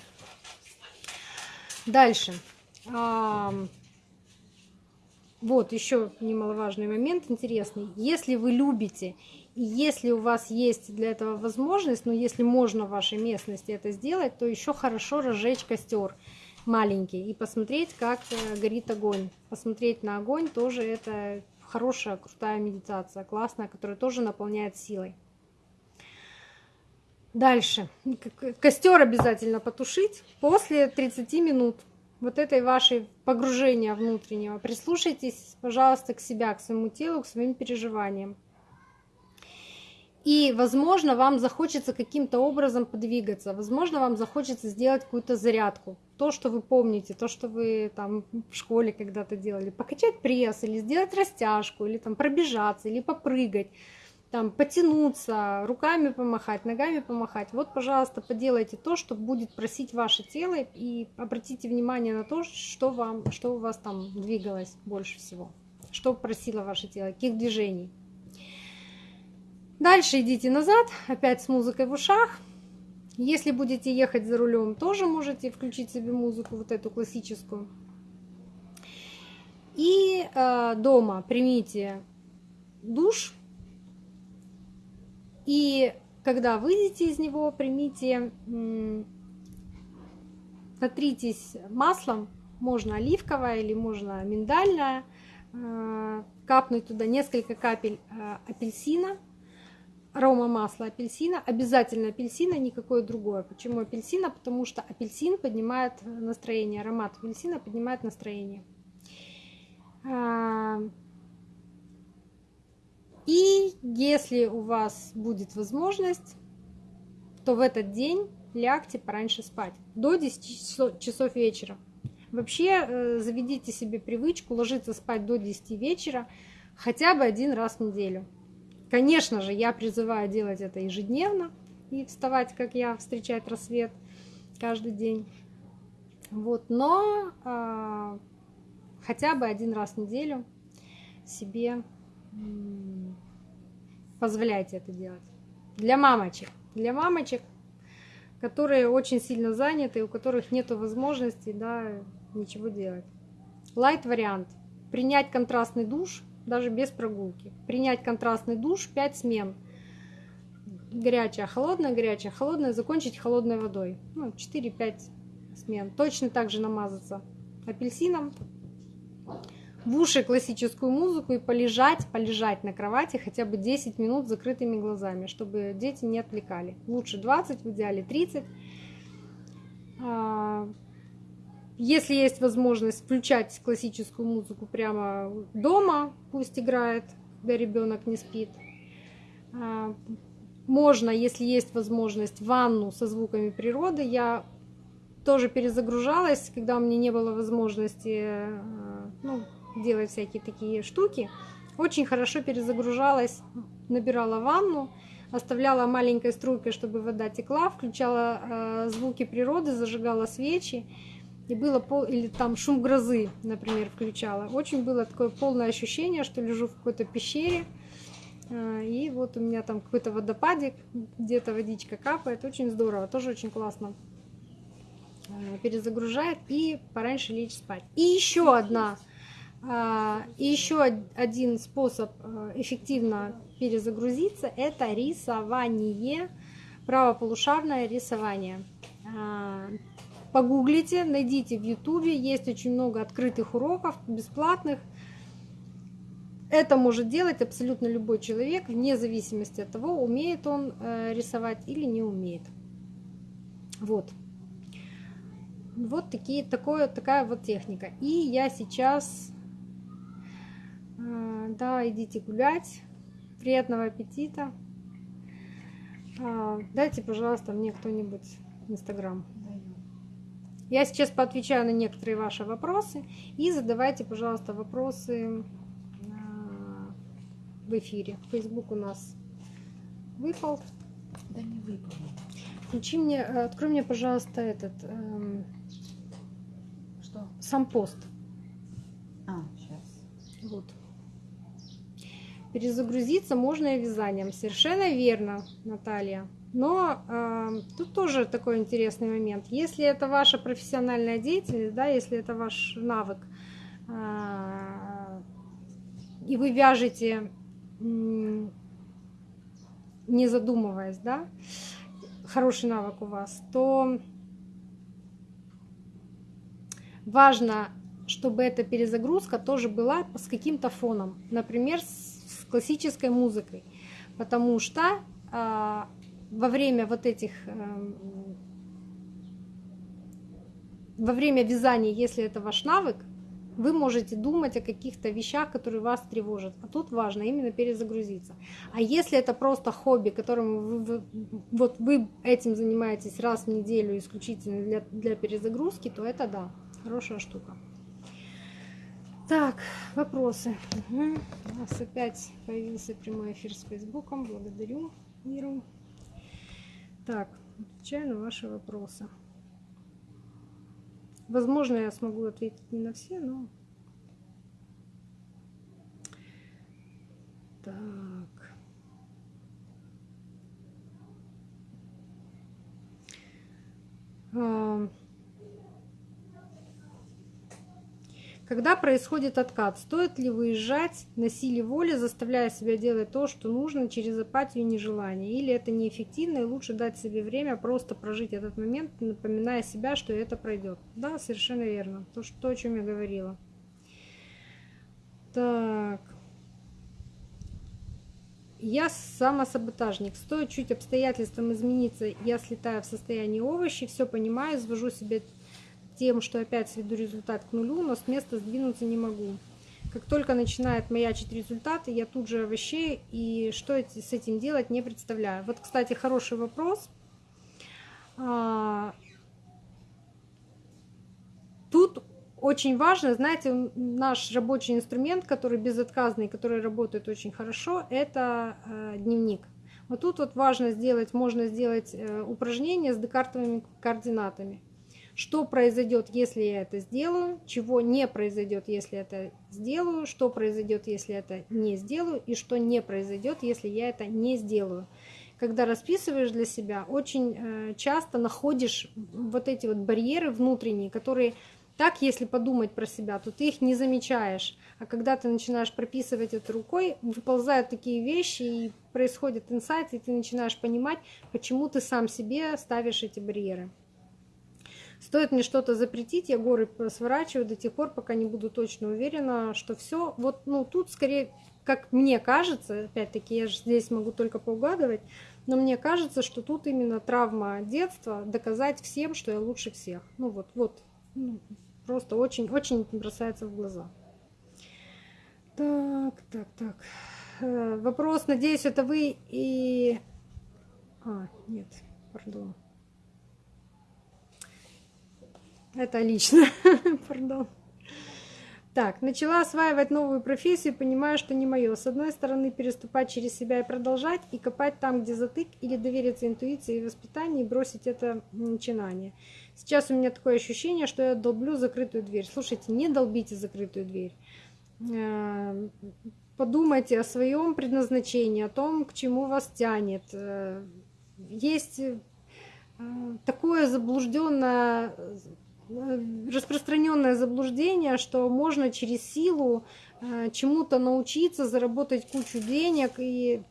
Дальше. Вот еще немаловажный момент интересный. Если вы любите, и если у вас есть для этого возможность, но если можно в вашей местности это сделать, то еще хорошо разжечь костер маленький и посмотреть, как э, горит огонь. Посмотреть на огонь тоже это хорошая, крутая медитация, классная, которая тоже наполняет силой. Дальше. Костер обязательно потушить после 30 минут вот этой вашей погружения внутреннего. Прислушайтесь, пожалуйста, к себя, к своему телу, к своим переживаниям. И, возможно, вам захочется каким-то образом подвигаться, возможно, вам захочется сделать какую-то зарядку. То, что вы помните, то, что вы там в школе когда-то делали. Покачать пресс, или сделать растяжку, или там пробежаться, или попрыгать там потянуться, руками помахать, ногами помахать. Вот, пожалуйста, поделайте то, что будет просить ваше тело, и обратите внимание на то, что, вам, что у вас там двигалось больше всего, что просило ваше тело, каких движений. Дальше идите назад, опять с музыкой в ушах. Если будете ехать за рулем, тоже можете включить себе музыку, вот эту классическую. И э, дома примите душ, и когда выйдете из него, примите, натритесь маслом, можно оливковое или можно миндальное, э, капнуть туда несколько капель э, апельсина, арома масла апельсина, обязательно апельсина, никакое другое. Почему апельсина? Потому что апельсин поднимает настроение, аромат апельсина поднимает настроение. А, и если у вас будет возможность, то в этот день лягте пораньше спать, до 10 часов вечера. Вообще э, заведите себе привычку ложиться спать до 10 вечера хотя бы один раз в неделю. Конечно же, я призываю делать это ежедневно и вставать, как я, встречать рассвет каждый день. Вот, но э, хотя бы один раз в неделю себе позволяйте это делать. Для мамочек. Для мамочек, которые очень сильно заняты, у которых нет возможности да, ничего делать. Лайт вариант. Принять контрастный душ даже без прогулки. Принять контрастный душ 5 смен. Горячая, холодная, горячая, холодная. Закончить холодной водой. Ну, 4-5 смен. Точно так же намазаться апельсином в уши классическую музыку и полежать, полежать на кровати хотя бы 10 минут с закрытыми глазами, чтобы дети не отвлекали. Лучше 20, в идеале 30. Если есть возможность включать классическую музыку прямо дома, пусть играет, когда ребенок не спит. А, можно, если есть возможность, ванну со звуками природы. Я тоже перезагружалась, когда у меня не было возможности э, ну, делать всякие такие штуки. Очень хорошо перезагружалась, набирала ванну, оставляла маленькой струйкой, чтобы вода текла, включала э, звуки природы, зажигала свечи. И было пол... или там шум грозы, например, включала. Очень было такое полное ощущение, что лежу в какой-то пещере, э, и вот у меня там какой-то водопадик, где-то водичка капает. Очень здорово, тоже очень классно э, перезагружает и пораньше лечь спать. И еще одна а, и еще один способ э, эффективно перезагрузиться – это рисование, правополушарное рисование. Погуглите, найдите в ютубе, есть очень много открытых уроков, бесплатных. Это может делать абсолютно любой человек, вне зависимости от того, умеет он э, рисовать или не умеет. Вот. Вот такие, такое, такая вот техника. И я сейчас а, да, идите гулять. Приятного аппетита. А, дайте, пожалуйста, мне кто-нибудь Инстаграм. Я сейчас поотвечаю на некоторые ваши вопросы. И задавайте, пожалуйста, вопросы а, в эфире. Фейсбук у нас выпал. Да не выпал. Включи мне, э, открой мне, пожалуйста, этот... Эм, Что? Сам пост. А, сейчас. Вот. Перезагрузиться можно и вязанием. Совершенно верно, Наталья. Но э, тут тоже такой интересный момент. Если это ваша профессиональная деятельность, да, если это ваш навык, э, и вы вяжете, э, не задумываясь, да, хороший навык у вас, то важно, чтобы эта перезагрузка тоже была с каким-то фоном. Например, с классической музыкой, потому что а, во время вот этих а, во время вязания, если это ваш навык, вы можете думать о каких-то вещах, которые вас тревожат. А тут важно именно перезагрузиться. А если это просто хобби, которым вы, вы, вот вы этим занимаетесь раз в неделю исключительно для, для перезагрузки, то это да, хорошая штука. Так, вопросы. Угу. У нас опять появился прямой эфир с Фейсбуком. Благодарю Иру. Так, отвечаю на ваши вопросы. Возможно, я смогу ответить не на все, но... Так. А... Когда происходит откат, стоит ли выезжать на силе воли, заставляя себя делать то, что нужно, через апатию и нежелание? Или это неэффективно, и лучше дать себе время просто прожить этот момент, напоминая себя, что это пройдет? Да, совершенно верно. То, что, то о чем я говорила. Так. Я самосаботажник. Стоит чуть обстоятельствам измениться, я слетаю в состояние овощи, все понимаю, свожу себе тем, что опять сведу результат к нулю, но с места сдвинуться не могу. Как только начинает маячить результаты, я тут же овощей, и что с этим делать, не представляю. Вот, кстати, хороший вопрос. А, тут очень важно, знаете, наш рабочий инструмент, который безотказный, который работает очень хорошо, это э, дневник. Вот тут вот важно сделать, можно сделать э, упражнение с декартовыми координатами что произойдет, если я это сделаю, чего не произойдет, если это сделаю, что произойдет, если это не сделаю, и что не произойдет, если я это не сделаю. Когда расписываешь для себя, очень э, часто находишь вот эти вот барьеры внутренние, которые так, если подумать про себя, то ты их не замечаешь. А когда ты начинаешь прописывать это рукой, выползают такие вещи, и происходит инсайт, и ты начинаешь понимать, почему ты сам себе ставишь эти барьеры. Стоит мне что-то запретить, я горы сворачиваю до тех пор, пока не буду точно уверена, что все. Вот, ну, тут скорее, как мне кажется, опять-таки, я же здесь могу только поугадывать, но мне кажется, что тут именно травма детства доказать всем, что я лучше всех. Ну вот, вот, ну, просто очень-очень бросается в глаза. Так, так, так. Э, вопрос, надеюсь, это вы и... А, нет, пардон. Это лично, [LAUGHS] пардон. Так, начала осваивать новую профессию, понимаю, что не мое. С одной стороны, переступать через себя и продолжать, и копать там, где затык, или довериться интуиции и воспитанию, и бросить это начинание. Сейчас у меня такое ощущение, что я долблю закрытую дверь. Слушайте, не долбите закрытую дверь. Э, подумайте о своем предназначении, о том, к чему вас тянет. Э, есть э, такое заблужденное распространенное заблуждение, что можно через силу э, чему-то научиться, заработать кучу денег, и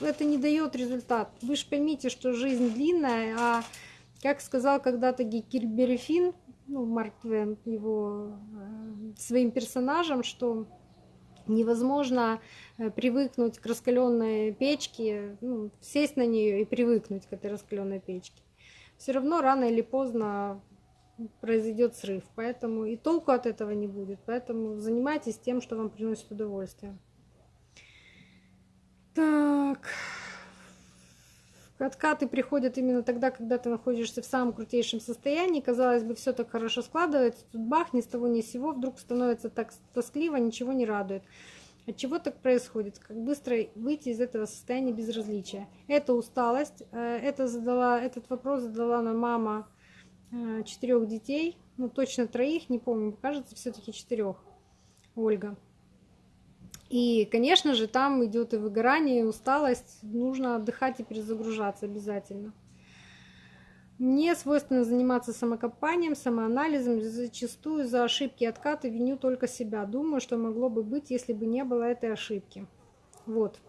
это не дает результат. Вы же поймите, что жизнь длинная, а как сказал когда-то Финн, ну, Марк Твен, его э, своим персонажем, что невозможно э, привыкнуть к раскаленной печке, ну, сесть на нее и привыкнуть к этой раскаленной печке. Все равно рано или поздно произойдет срыв. Поэтому и толку от этого не будет. Поэтому занимайтесь тем, что вам приносит удовольствие. Так. Откаты приходят именно тогда, когда ты находишься в самом крутейшем состоянии. Казалось бы, все так хорошо складывается. Тут бах, ни с того ни с сего. Вдруг становится так тоскливо, ничего не радует. От чего так происходит? Как быстро выйти из этого состояния безразличия? Это усталость. Э, это задала, этот вопрос задала нам мама четырех детей, ну точно троих, не помню, кажется, все-таки четырех, Ольга. И, конечно же, там идет и выгорание, и усталость, нужно отдыхать и перезагружаться обязательно. Мне свойственно заниматься самокопанием, самоанализом, зачастую за ошибки и откаты виню только себя. Думаю, что могло бы быть, если бы не было этой ошибки. Вот.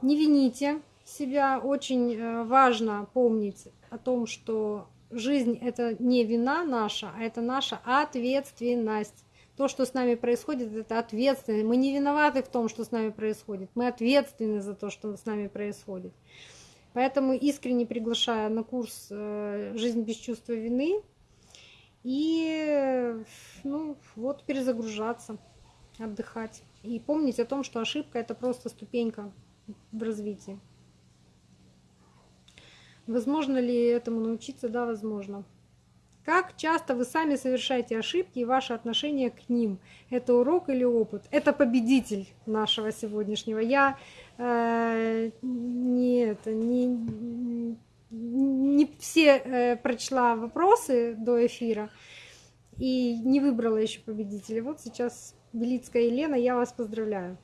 Не вините себя. Очень э, важно помнить о том, что жизнь это не вина наша, а это наша ответственность. То, что с нами происходит, это ответственность. Мы не виноваты в том, что с нами происходит. Мы ответственны за то, что с нами происходит. Поэтому искренне приглашаю на курс э, «Жизнь без чувства вины» и ну, вот перезагружаться, отдыхать. И помнить о том, что ошибка – это просто ступенька в развитии. Возможно ли этому научиться? Да, возможно. Как часто вы сами совершаете ошибки и ваше отношение к ним? Это урок или опыт? Это победитель нашего сегодняшнего. Я э, не, это, не, не все э, прочла вопросы до эфира и не выбрала еще победителя. Вот сейчас Белицкая Елена, я вас поздравляю.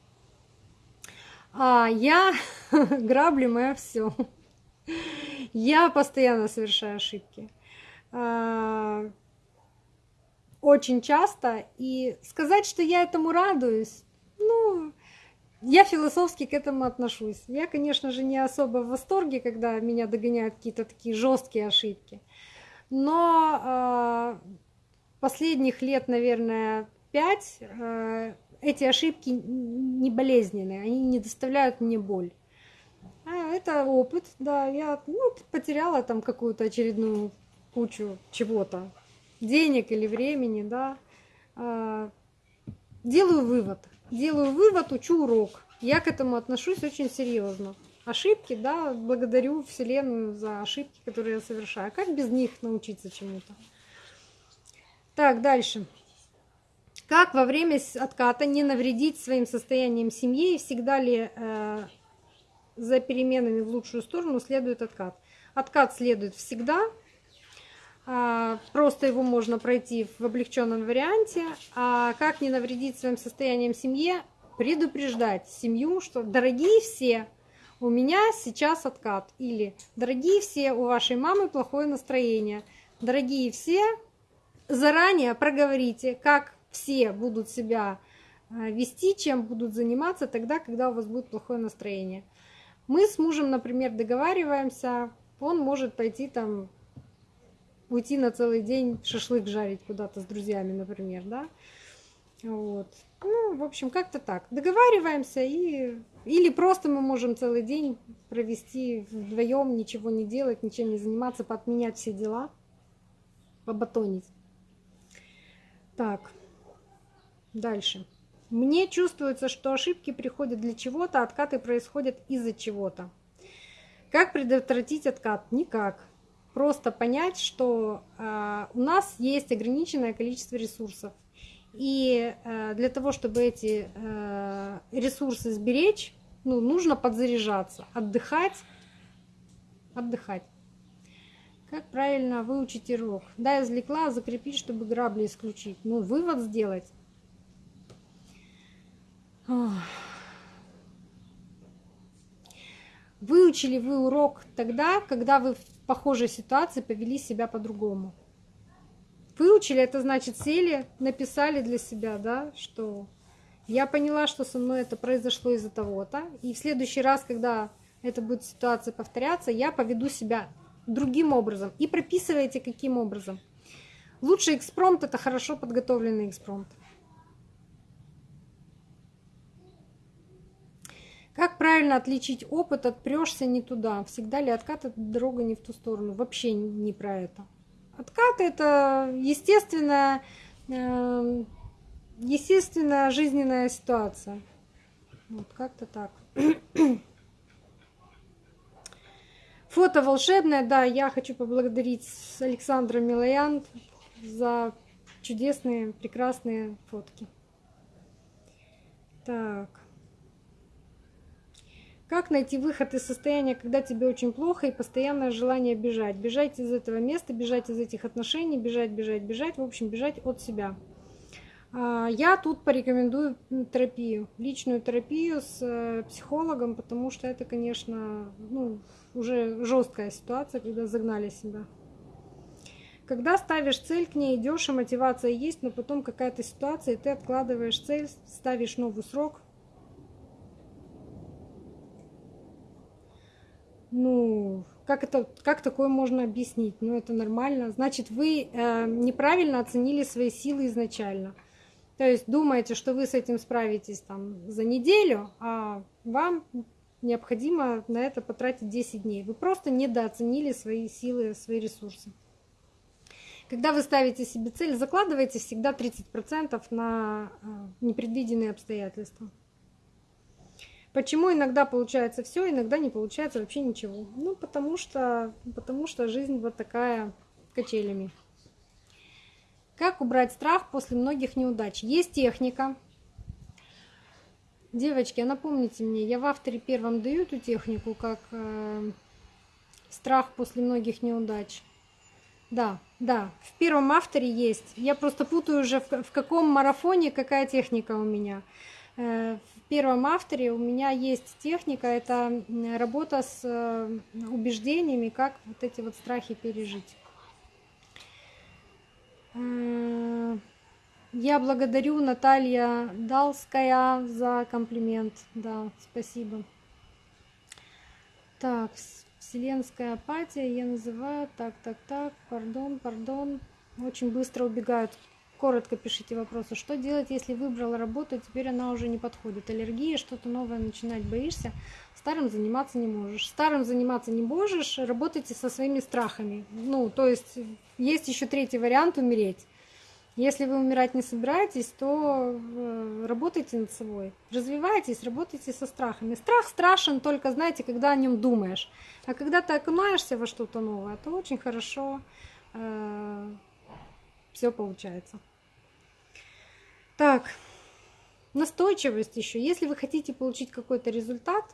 А я [LAUGHS] грабли мое все. Я постоянно совершаю ошибки. А, очень часто. И сказать, что я этому радуюсь, ну, я философски к этому отношусь. Я, конечно же, не особо в восторге, когда меня догоняют какие-то такие жесткие ошибки. Но э, последних лет, наверное, пять э, эти ошибки не болезненные, они не доставляют мне боль. А, это опыт, да. Я ну, потеряла там какую-то очередную кучу чего-то. Денег или времени, да. А, делаю вывод. Делаю вывод, учу урок. Я к этому отношусь очень серьезно. Ошибки, да, благодарю Вселенную за ошибки, которые я совершаю. Как без них научиться чему-то? Так, дальше. Как во время отката не навредить своим состоянием семье и всегда ли э, за переменами в лучшую сторону следует откат. Откат следует всегда, а, просто его можно пройти в облегченном варианте. А как не навредить своим состоянием семье? Предупреждать семью, что дорогие все, у меня сейчас откат. Или дорогие все, у вашей мамы плохое настроение. Дорогие все, заранее проговорите, как все будут себя а, вести, чем будут заниматься тогда, когда у вас будет плохое настроение. Мы с мужем, например, договариваемся, он может пойти там уйти на целый день шашлык жарить куда-то с друзьями, например, да. Вот. Ну, в общем, как-то так. Договариваемся и или просто мы можем целый день провести вдвоем, ничего не делать, ничем не заниматься, подменять все дела, побатонить. Так, дальше. Мне чувствуется, что ошибки приходят для чего-то, откаты происходят из-за чего-то. Как предотвратить откат? Никак. Просто понять, что э, у нас есть ограниченное количество ресурсов. И э, для того, чтобы эти э, ресурсы сберечь, ну, нужно подзаряжаться, отдыхать, отдыхать. Как правильно выучить урок? Да, извлекла, закрепить, чтобы грабли исключить. Ну, вывод сделать. Выучили вы урок тогда, когда вы в похожей ситуации повели себя по-другому. Выучили, это значит сели, написали для себя, да, что я поняла, что со мной это произошло из-за того-то, и в следующий раз, когда это будет ситуация повторяться, я поведу себя другим образом. И прописывайте, каким образом. Лучший экспромт – это хорошо подготовленный экспромт. Как правильно отличить опыт от прешься не туда? Всегда ли откат – это дорога не в ту сторону? Вообще не про это. Откат – это естественная, э, естественная жизненная ситуация. Вот как-то так. [CLEARS THROAT] Фото волшебное, да, я хочу поблагодарить Александра Милоян за чудесные, прекрасные фотки. Так. Как найти выход из состояния, когда тебе очень плохо и постоянное желание бежать? Бежать из этого места, бежать из этих отношений, бежать, бежать, бежать, в общем, бежать от себя. А, я тут порекомендую терапию, личную терапию с э, психологом, потому что это, конечно, ну, уже жесткая ситуация, когда загнали себя. Когда ставишь цель, к ней идешь, и мотивация есть, но потом какая-то ситуация, и ты откладываешь цель, ставишь новый срок, ну, как это, как такое можно объяснить? Ну, это нормально. Значит, вы э, неправильно оценили свои силы изначально. То есть думаете, что вы с этим справитесь там за неделю, а вам необходимо на это потратить 10 дней. Вы просто недооценили свои силы, свои ресурсы. Когда вы ставите себе цель, закладывайте всегда 30% на э, непредвиденные обстоятельства. Почему иногда получается все, иногда не получается вообще ничего? Ну, потому что, потому что жизнь вот такая качелями. Как убрать страх после многих неудач? Есть техника. Девочки, а напомните мне, я в авторе первом даю эту технику, как э, страх после многих неудач. Да, да, в первом авторе есть. Я просто путаю уже, в, в каком марафоне какая техника у меня. Э, в первом авторе у меня есть техника, это работа с э, убеждениями, как вот эти вот страхи пережить. Э, я благодарю Наталья Далская за комплимент. Да, спасибо. Так, вселенская апатия я называю. Так, так, так, пардон, пардон. Очень быстро убегают Коротко пишите вопросы. Что делать, если выбрала работу, и теперь она уже не подходит? Аллергия, что-то новое начинать боишься, старым заниматься не можешь. Старым заниматься не можешь, работайте со своими страхами. Ну, то есть есть еще третий вариант умереть. Если вы умирать не собираетесь, то э, работайте над собой. Развивайтесь, работайте со страхами. Страх страшен только, знаете, когда о нем думаешь. А когда ты окунаешься во что-то новое, то очень хорошо э, все получается. Так, настойчивость еще. Если вы хотите получить какой-то результат,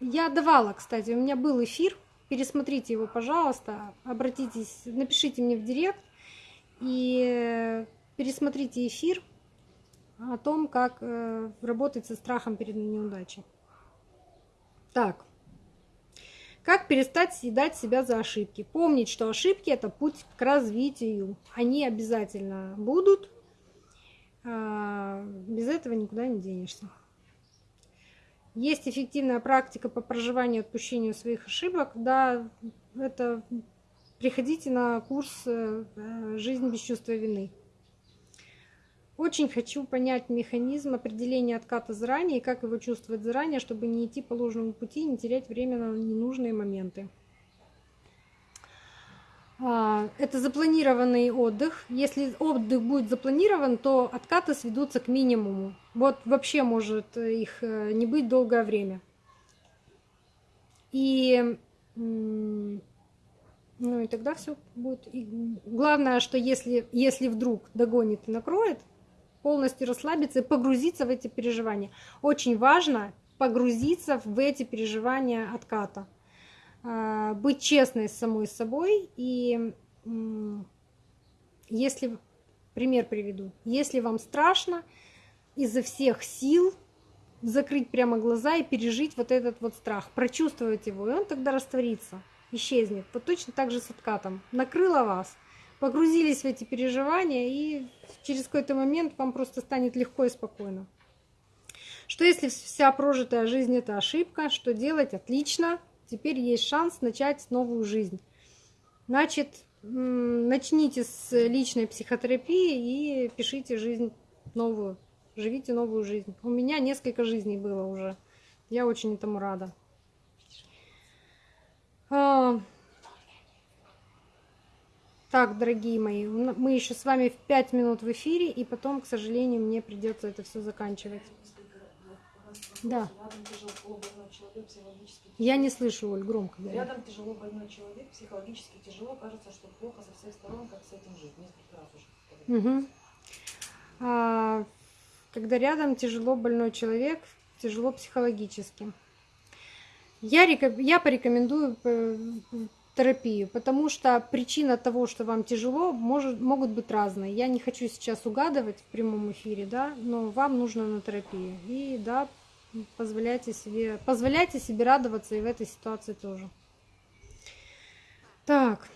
я давала, кстати, у меня был эфир, пересмотрите его, пожалуйста, обратитесь, напишите мне в директ и пересмотрите эфир о том, как э, работать со страхом перед неудачей. Так, как перестать съедать себя за ошибки? Помнить, что ошибки – это путь к развитию. Они обязательно будут. А, без этого никуда не денешься. Есть эффективная практика по проживанию и отпущению своих ошибок. Да, это приходите на курс э, «Жизнь без чувства вины». Очень хочу понять механизм определения отката заранее и как его чувствовать заранее, чтобы не идти по ложному пути и не терять время на ненужные моменты. А, это запланированный отдых. Если отдых будет запланирован, то откаты сведутся к минимуму. Вот вообще может их э, не быть долгое время. И ну и тогда все будет. И главное, что если, если вдруг догонит и накроет, полностью расслабиться и погрузиться в эти переживания. Очень важно погрузиться в эти переживания отката. А, быть честной с самой собой и если пример приведу, если вам страшно изо всех сил закрыть прямо глаза и пережить вот этот вот страх, прочувствовать его, и он тогда растворится, исчезнет. Вот точно так же с откатом. Накрыло вас, погрузились в эти переживания, и через какой-то момент вам просто станет легко и спокойно. Что если вся прожитая жизнь это ошибка, что делать? Отлично, теперь есть шанс начать новую жизнь. Значит, начните с личной психотерапии и пишите жизнь новую, живите новую жизнь. У меня несколько жизней было уже. Я очень этому рада. Так, дорогие мои, мы еще с вами в 5 минут в эфире, и потом, к сожалению, мне придется это все заканчивать. Да. Я не слышу, Оль, громко говори. Рядом тяжело больной человек, психологически тяжело, кажется, что плохо со всех сторон, как с этим жить. Несколько раз уже. Угу. А, когда рядом тяжело больной человек, тяжело психологически. Я, я порекомендую э, терапию, потому что причина того, что вам тяжело, может, могут быть разные. Я не хочу сейчас угадывать в прямом эфире, да, но вам нужно на терапию. И да, позволяйте себе, позволяйте себе радоваться и в этой ситуации тоже. Так.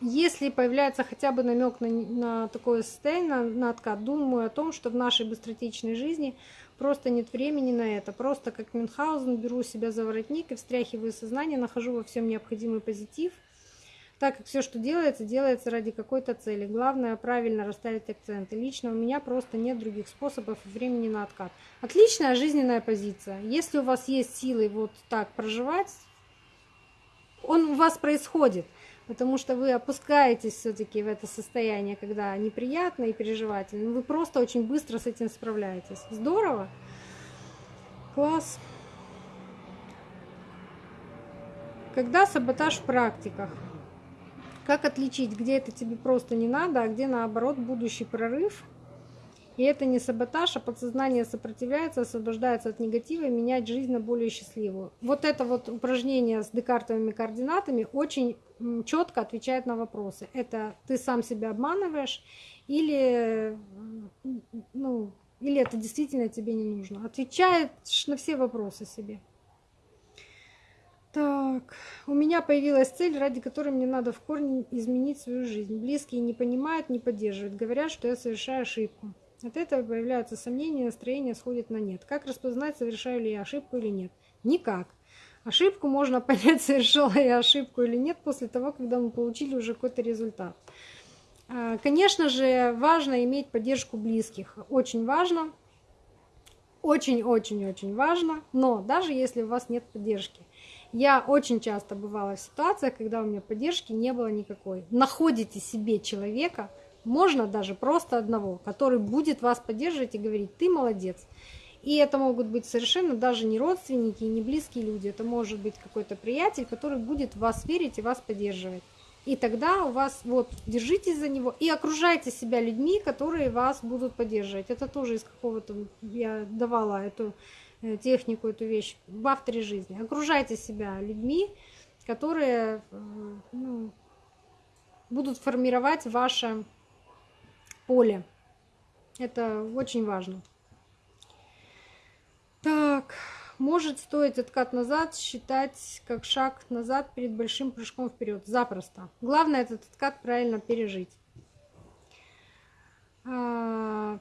Если появляется хотя бы намек на, на такое состояние, на, на откат, думаю о том, что в нашей быстротечной жизни просто нет времени на это. Просто как Мюнхгаузен беру себя за воротник и встряхиваю сознание, нахожу во всем необходимый позитив – так как все, что делается, делается ради какой-то цели. Главное правильно расставить акценты. Лично у меня просто нет других способов и времени на откат. Отличная жизненная позиция. Если у вас есть силы вот так проживать, он у вас происходит, потому что вы опускаетесь все-таки в это состояние, когда неприятно и переживательно. Вы просто очень быстро с этим справляетесь. Здорово. Класс. Когда саботаж в практиках? Как отличить, где это тебе просто не надо, а где наоборот будущий прорыв? И это не саботаж, а подсознание сопротивляется, освобождается от негатива и менять жизнь на более счастливую. Вот это вот упражнение с декартовыми координатами очень четко отвечает на вопросы. Это ты сам себя обманываешь или, ну, или это действительно тебе не нужно. Отвечаешь на все вопросы себе. Так, у меня появилась цель, ради которой мне надо в корне изменить свою жизнь. Близкие не понимают, не поддерживают, говорят, что я совершаю ошибку. От этого появляются сомнения, настроение сходит на нет. Как распознать, совершаю ли я ошибку или нет? Никак. Ошибку можно [LAUGHS] понять, совершила я ошибку или нет, после того, когда мы получили уже какой-то результат. А, конечно же, важно иметь поддержку близких. Очень важно. Очень-очень-очень важно. Но даже если у вас нет поддержки, я очень часто бывала в ситуациях, когда у меня поддержки не было никакой. Находите себе человека, можно даже просто одного, который будет вас поддерживать и говорить, ты молодец. И это могут быть совершенно даже не родственники и не близкие люди. Это может быть какой-то приятель, который будет в вас верить и вас поддерживать. И тогда у вас вот держитесь за него и окружайте себя людьми, которые вас будут поддерживать. Это тоже из какого-то я давала эту Э, технику, эту вещь в авторе жизни. Окружайте себя людьми, которые э, ну, будут формировать ваше поле. Это очень важно. Так, может стоить откат назад считать как шаг назад перед большим прыжком вперед. Запросто. Главное этот откат правильно пережить. А,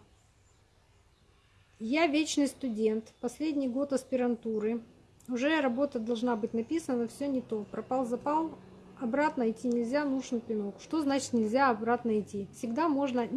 я вечный студент, последний год аспирантуры. Уже работа должна быть написана, все не то. Пропал, запал, обратно идти нельзя, нужен пинок. Что значит нельзя обратно идти? Всегда можно,